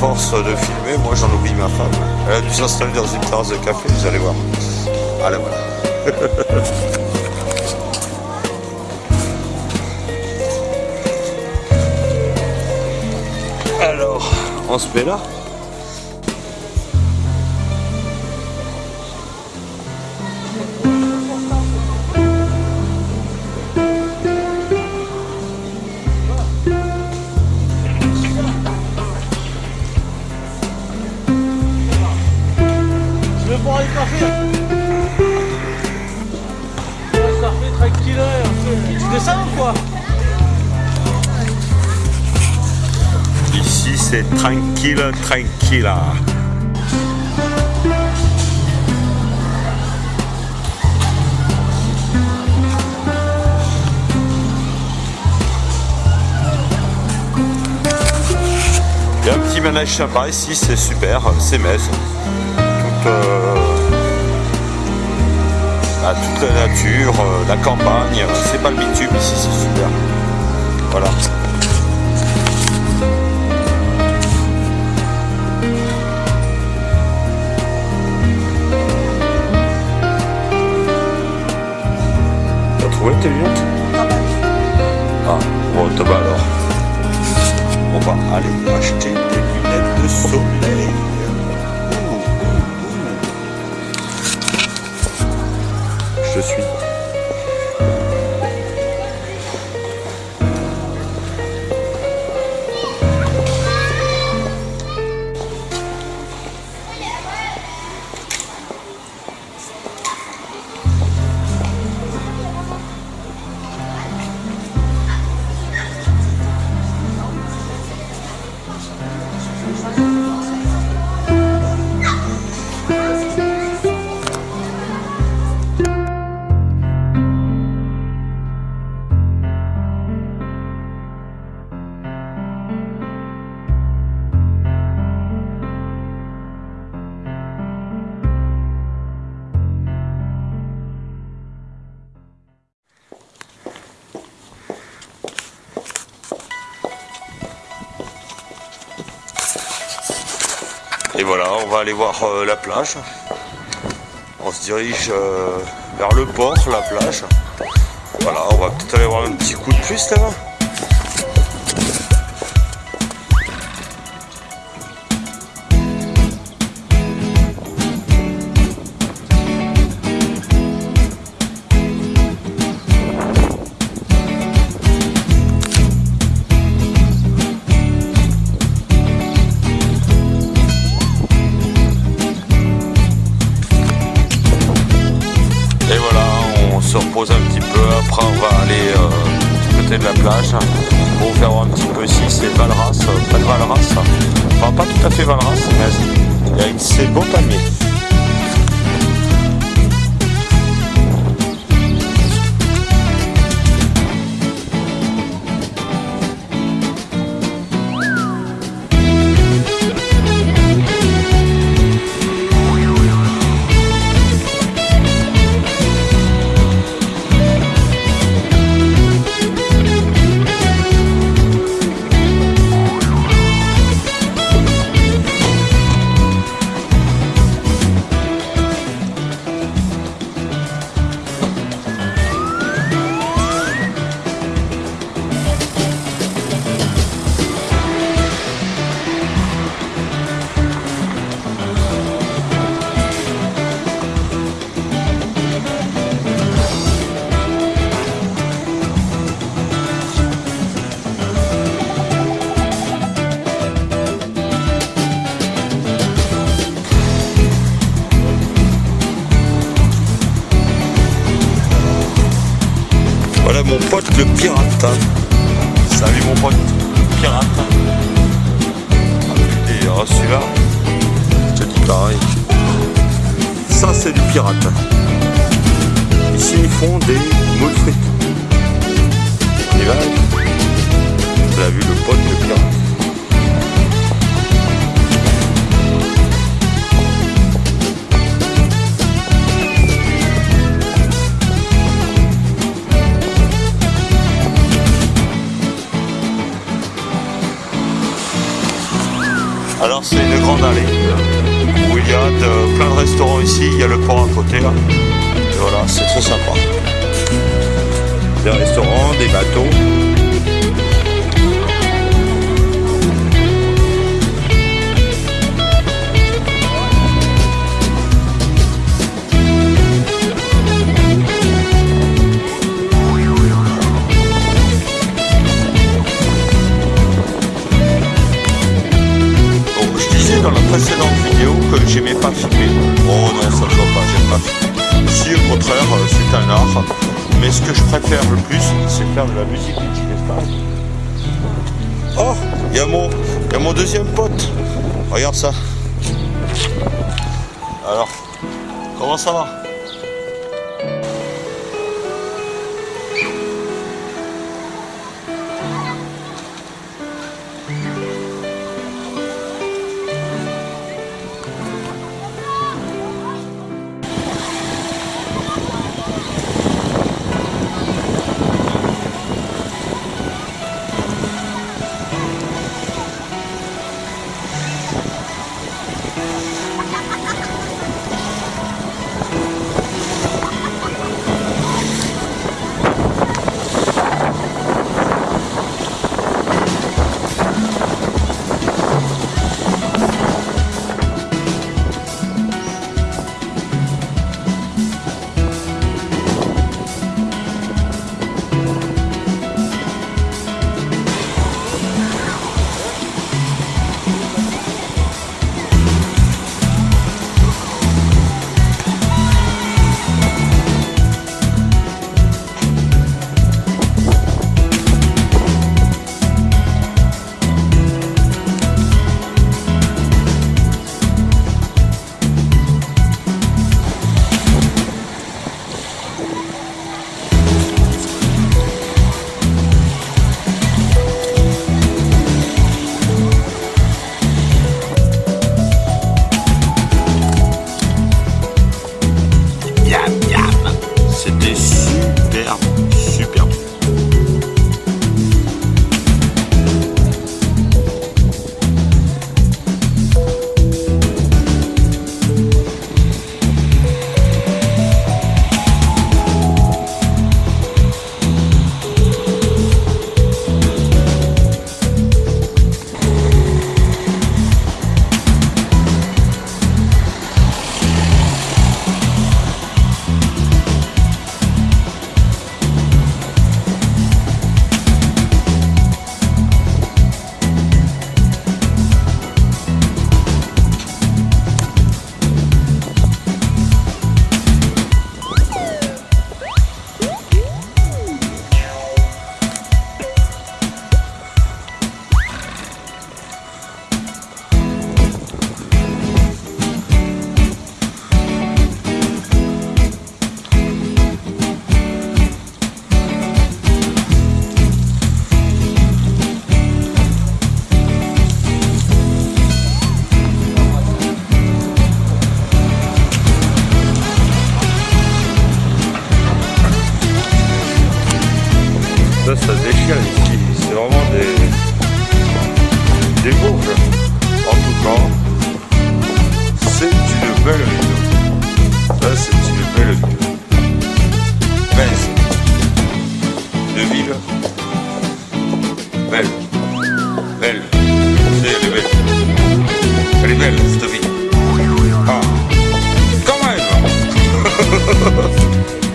force de filmer, moi j'en oublie ma femme. Elle a dû s'installer dans une terrasse de café, vous allez voir. Allez, voilà. Alors, on se met là? Boire un café. Ouais, ça fait tranquille. hein. Tu descends ou quoi Ici c'est tranquille, tranquille. Il y a un petit ménage sympa ici, c'est super, c'est Metz. Euh, bah, toute la nature, euh, la campagne, c'est pas le bitume ici, c'est super. Voilà. Et voilà, on va aller voir euh, la plage. On se dirige euh, vers le port, la plage. Voilà, on va peut-être aller voir un petit coup de plus là-bas. Après, on va aller euh, du côté de la plage pour vous faire voir un petit peu ici. C'est Valras, euh, pas de Valras. Enfin, pas tout à fait Valras, mais il y a mon pote le pirate. Salut mon pote pirate. Et euh, celui-là, je te pareil. Ça c'est du pirate. Ici ils font des Alors c'est une grande allée où il y a plein de restaurants ici, il y a le port à côté là. Et voilà, c'est très sympa. Des restaurants, des bateaux. Préfère le plus, c'est faire de la musique Oh, il y, mon, y a mon deuxième pote. Regarde ça. Alors, comment ça va? Des bourges. En tout cas, c'est une belle ville. C'est une belle ville. Mince. Une ville belle. Belle. C'est, elle est belle. Elle est belle, cette ville. Ah. Quand même